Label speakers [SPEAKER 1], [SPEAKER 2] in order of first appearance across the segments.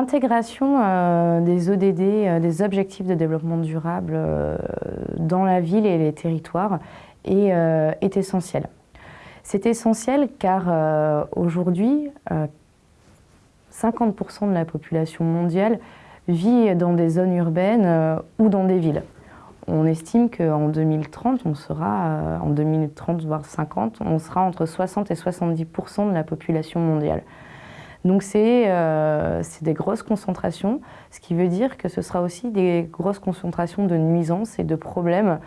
[SPEAKER 1] L'intégration des ODD, des objectifs de développement durable dans la ville et les territoires est, essentielle. C'est essentiel car aujourd'hui, 50% de la population mondiale vit dans des zones urbaines euh, ou dans des villes. On estime qu'en 2030, on sera, euh, en 2030 voire 50, on sera entre 60 et 70% de la population mondiale. Donc euh, c'est des grosses concentrations, ce qui veut dire que ce sera aussi des grosses concentrations de nuisances et de problèmes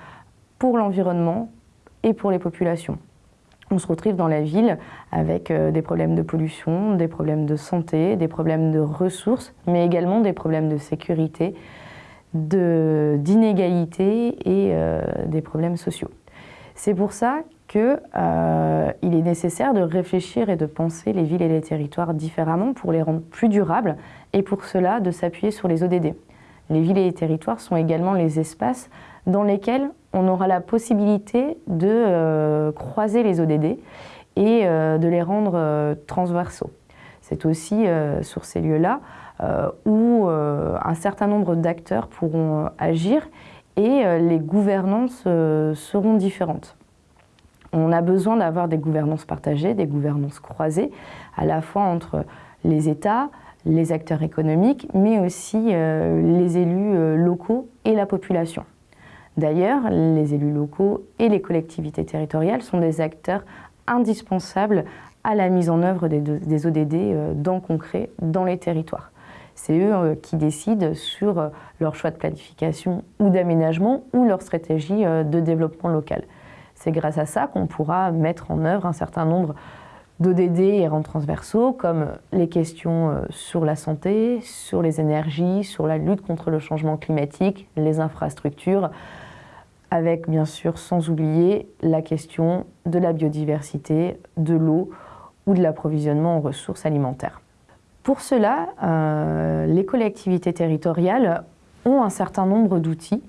[SPEAKER 1] pour l'environnement et pour les populations on se retrouve dans la ville avec euh, des problèmes de pollution, des problèmes de santé, des problèmes de ressources, mais également des problèmes de sécurité, d'inégalité et euh, des problèmes sociaux. C'est pour ça qu'il euh, est nécessaire de réfléchir et de penser les villes et les territoires différemment pour les rendre plus durables et pour cela de s'appuyer sur les ODD. Les villes et les territoires sont également les espaces dans lesquels on aura la possibilité de euh, croiser les ODD et euh, de les rendre transversaux. C'est aussi sur ces lieux-là où un certain nombre d'acteurs pourront agir et les gouvernances seront différentes. On a besoin d'avoir des gouvernances partagées, des gouvernances croisées, à la fois entre les États, les acteurs économiques, mais aussi les élus locaux et la population. D'ailleurs, les élus locaux et les collectivités territoriales sont des acteurs indispensables à la mise en œuvre des, ODD euh, dans le concret, dans les territoires. C'est eux euh, qui décident sur euh, leur choix de planification ou d'aménagement ou leur stratégie de développement local. C'est grâce à ça qu'on pourra mettre en œuvre un certain nombre d'ODD et rangs transversaux, comme les questions sur la santé, sur les énergies, sur la lutte contre le changement climatique, les infrastructures, avec bien sûr sans oublier la question de la biodiversité, de l'eau ou de l'approvisionnement en ressources alimentaires. Pour cela, euh, les collectivités territoriales ont un certain nombre d'outils,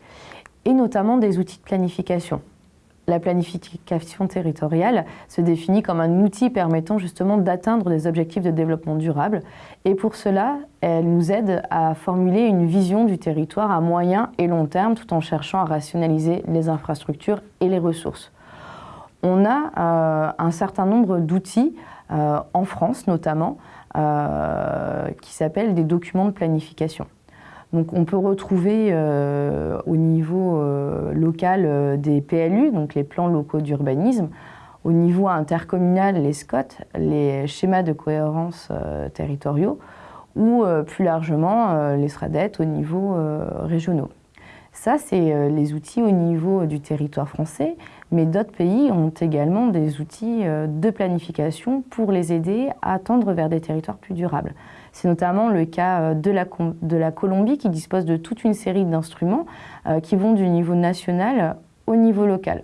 [SPEAKER 1] et notamment des outils de planification. La planification territoriale se définit comme un outil permettant justement d'atteindre des objectifs de développement durable et pour cela, elle nous aide à formuler une vision du territoire à moyen et long terme tout en cherchant à rationaliser les infrastructures et les ressources. On a euh, un certain nombre d'outils, euh, en France notamment, euh, qui s'appellent des documents de planification. Donc on peut retrouver euh, au niveau euh, local euh, des PLU, donc les plans locaux d'urbanisme, au niveau intercommunal, les SCOT, les schémas de cohérence territoriaux, ou plus largement les SRADET au niveau régionaux. Ça, c'est les outils au niveau du territoire français, mais d'autres pays ont également des outils de planification pour les aider à tendre vers des territoires plus durables. C'est notamment le cas euh, de la, Colombie qui dispose de toute une série d'instruments euh, qui vont du niveau national au niveau local.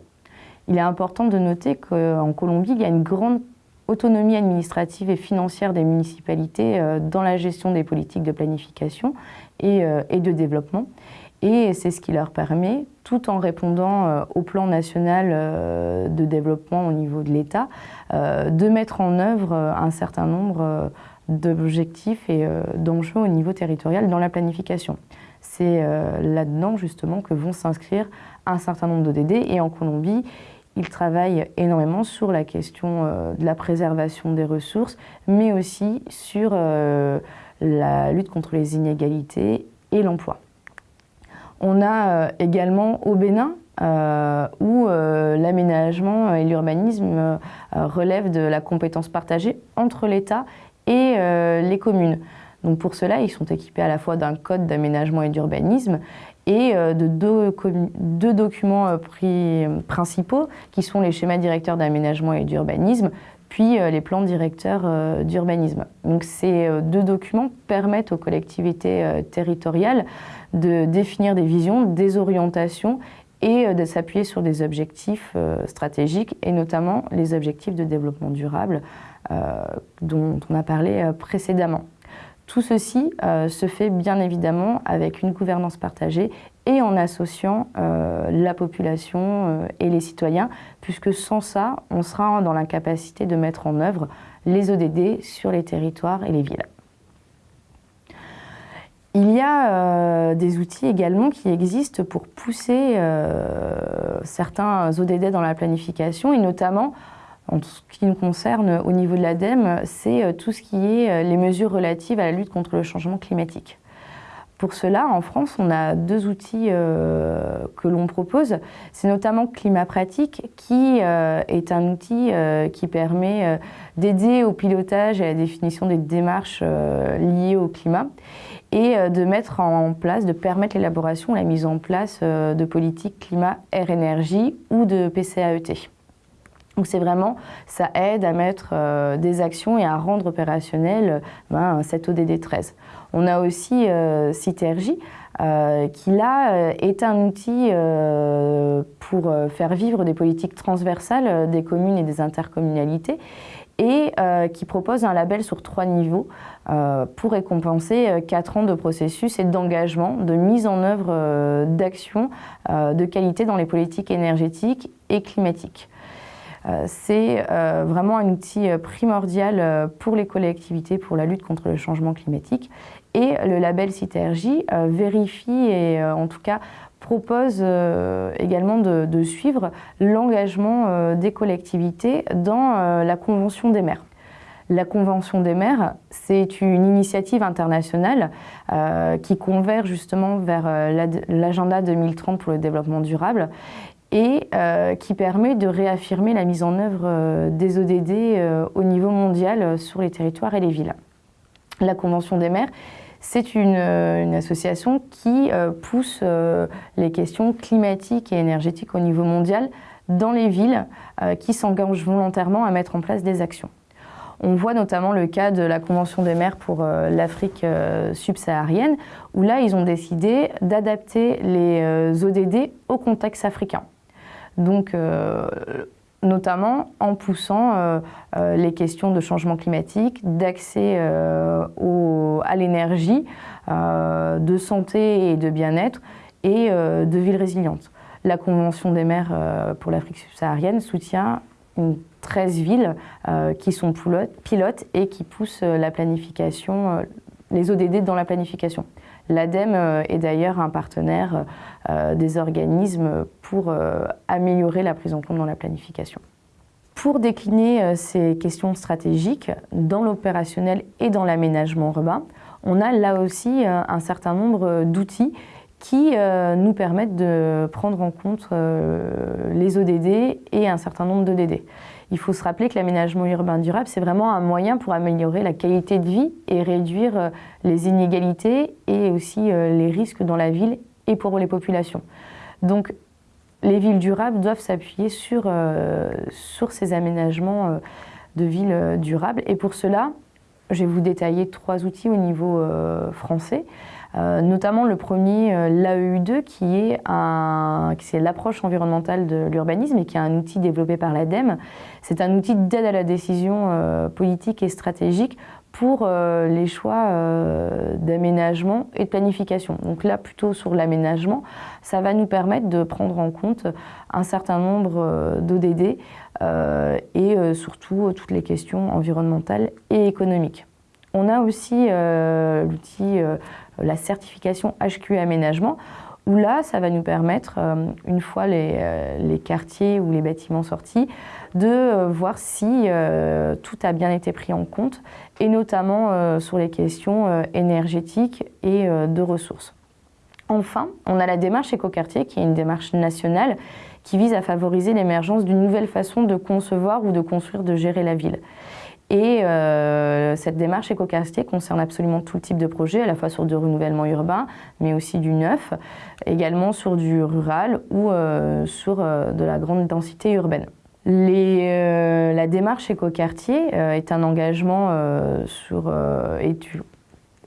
[SPEAKER 1] Il est important de noter qu'en Colombie, il y a une grande autonomie administrative et financière des municipalités euh, dans la gestion des politiques de planification et, de développement. Et c'est ce qui leur permet, tout en répondant au plan national de développement au niveau de l'État, de mettre en œuvre un certain nombre d'objectifs et euh, d'enjeux au niveau territorial dans la planification. C'est euh, là-dedans justement que vont s'inscrire un certain nombre d'ODD et en Colombie, ils travaillent énormément sur la question euh, de la préservation des ressources, mais aussi sur la lutte contre les inégalités et l'emploi. On a également au Bénin, où l'aménagement et l'urbanisme relèvent de la compétence partagée entre l'État et euh, les communes. Donc pour cela, ils sont équipés à la fois d'un code d'aménagement et d'urbanisme et euh, de deux, documents euh, principaux qui sont les schémas directeurs d'aménagement et d'urbanisme, puis les plans directeurs d'urbanisme. Donc ces deux documents permettent aux collectivités territoriales de définir des visions, des orientations et de s'appuyer sur des objectifs stratégiques et notamment les objectifs de développement durable dont on a parlé euh, précédemment. Tout ceci euh, se fait bien évidemment avec une gouvernance partagée et en associant la population et les citoyens, puisque sans ça, on sera dans l'incapacité de mettre en œuvre les ODD sur les territoires et les villes. Il y a des outils également qui existent pour pousser certains ODD dans la planification et notamment en ce qui nous concerne au niveau de l'ADEME, c'est tout ce qui est les mesures relatives à la lutte contre le changement climatique. Pour cela, en France, on a deux outils euh, que l'on propose. C'est notamment Climat Pratique, qui euh, est un outil euh, qui permet d'aider au pilotage et à la définition des démarches liées au climat et de mettre en place, de permettre l'élaboration la mise en place de politiques climat, air, énergie ou de PCAET. Donc c'est vraiment, ça aide à mettre des actions et à rendre opérationnel ben, cet ODD 13. On a aussi euh, Citergy, euh, qui là euh, est un outil pour faire vivre des politiques transversales des communes et des intercommunalités et qui propose un label sur trois niveaux pour récompenser quatre ans de processus et d'engagement, de mise en œuvre d'actions de qualité dans les politiques énergétiques et climatiques. C'est vraiment un outil primordial pour les collectivités pour la lutte contre le changement climatique et le label euh, vérifie et euh, en tout cas propose euh, également de, suivre l'engagement des collectivités dans la Convention des maires. La Convention des maires, c'est une initiative internationale qui converge justement vers l'agenda 2030 pour le développement durable et qui permet de réaffirmer la mise en œuvre des ODD au niveau mondial sur les territoires et les villes. La Convention des maires, c'est une, euh, association qui euh, pousse euh, les questions climatiques et énergétiques au niveau mondial dans les villes qui s'engagent volontairement à mettre en place des actions. On voit notamment le cas de la Convention des maires pour l'Afrique subsaharienne, où là, ils ont décidé d'adapter les ODD au contexte africain. Donc, notamment en poussant euh, euh, les questions de changement climatique, d'accès euh, à l'énergie, de santé et de bien-être et de villes résilientes. La Convention des maires pour l'Afrique subsaharienne soutient une 13 villes qui sont pilotes et qui poussent la planification, les ODD dans la planification. L'ADEME euh, est d'ailleurs un partenaire euh, des organismes pour euh, améliorer la prise en compte dans la planification. Pour décliner ces questions stratégiques dans l'opérationnel et dans l'aménagement urbain, on a là aussi un certain nombre d'outils qui nous permettent de prendre en compte les ODD et un certain nombre d'ODD. Il faut se rappeler que l'aménagement urbain durable, c'est vraiment un moyen pour améliorer la qualité de vie et réduire euh, les inégalités et aussi euh, les risques dans la ville et pour les populations. Donc, les villes durables doivent s'appuyer sur, euh, sur ces aménagements de villes durables. Et pour cela, je vais vous détailler trois outils au niveau français. Euh, notamment le premier, euh, l'AEU2, qui est, l'approche environnementale de l'urbanisme et qui est un outil développé par l'ADEME. C'est un outil d'aide à la décision euh, politique et stratégique pour les choix d'aménagement et de planification. Donc là, plutôt sur l'aménagement, ça va nous permettre de prendre en compte un certain nombre d'ODD et surtout toutes les questions environnementales et économiques. On a aussi l'outil la certification HQ aménagement, où là, ça va nous permettre, euh, une fois euh, les, quartiers ou les bâtiments sortis, de euh, voir si tout a bien été pris en compte, et notamment sur les questions énergétiques et de ressources. Enfin, on a la démarche écoquartier, qui est une démarche nationale qui vise à favoriser l'émergence d'une nouvelle façon de concevoir ou de construire, de gérer la ville. Et euh, cette démarche écoquartier concerne absolument tout type de projet, à la fois sur du renouvellement urbain, mais aussi du neuf, également sur du rural ou euh, sur euh, de la grande densité urbaine. la démarche écoquartier est un engagement et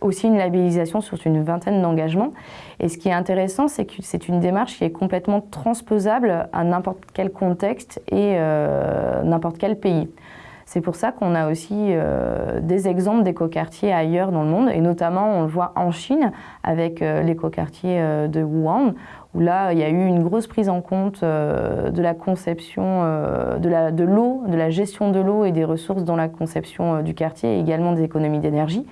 [SPEAKER 1] aussi une labellisation sur une vingtaine d'engagements. Et ce qui est intéressant, c'est que c'est une démarche qui est complètement transposable à n'importe quel contexte et n'importe quel pays. C'est pour ça qu'on a aussi euh, des exemples d'écoquartiers ailleurs dans le monde, et notamment on le voit en Chine avec euh, l'écoquartier euh, de Wuhan, où là il y a eu une grosse prise en compte de la conception de l'eau, de, la gestion de l'eau et des ressources dans la conception du quartier, et également des économies d'énergie,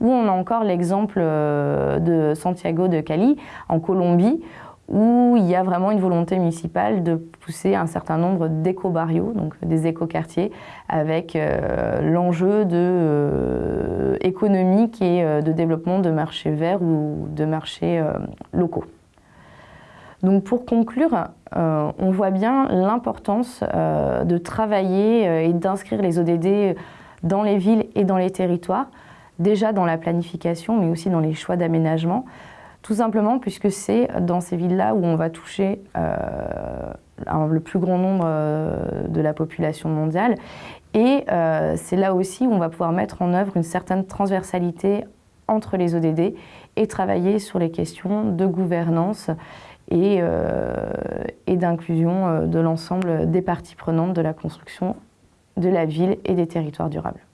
[SPEAKER 1] Ou on a encore l'exemple de Santiago de Cali, en Colombie, où il y a vraiment une volonté municipale de pousser un certain nombre d'éco-barrios, donc des éco-quartiers, avec euh, l'enjeu de euh, économique et euh, de développement de marchés verts ou de marchés locaux. Donc pour conclure, on voit bien l'importance de travailler et d'inscrire les ODD dans les villes et dans les territoires, déjà dans la planification, mais aussi dans les choix d'aménagement, tout simplement puisque c'est dans ces villes-là où on va toucher euh, le plus grand nombre euh, de la population mondiale. Et euh, c'est là aussi où on va pouvoir mettre en œuvre une certaine transversalité entre les ODD et travailler sur les questions de gouvernance et, et d'inclusion de l'ensemble des parties prenantes de la construction de la ville et des territoires durables.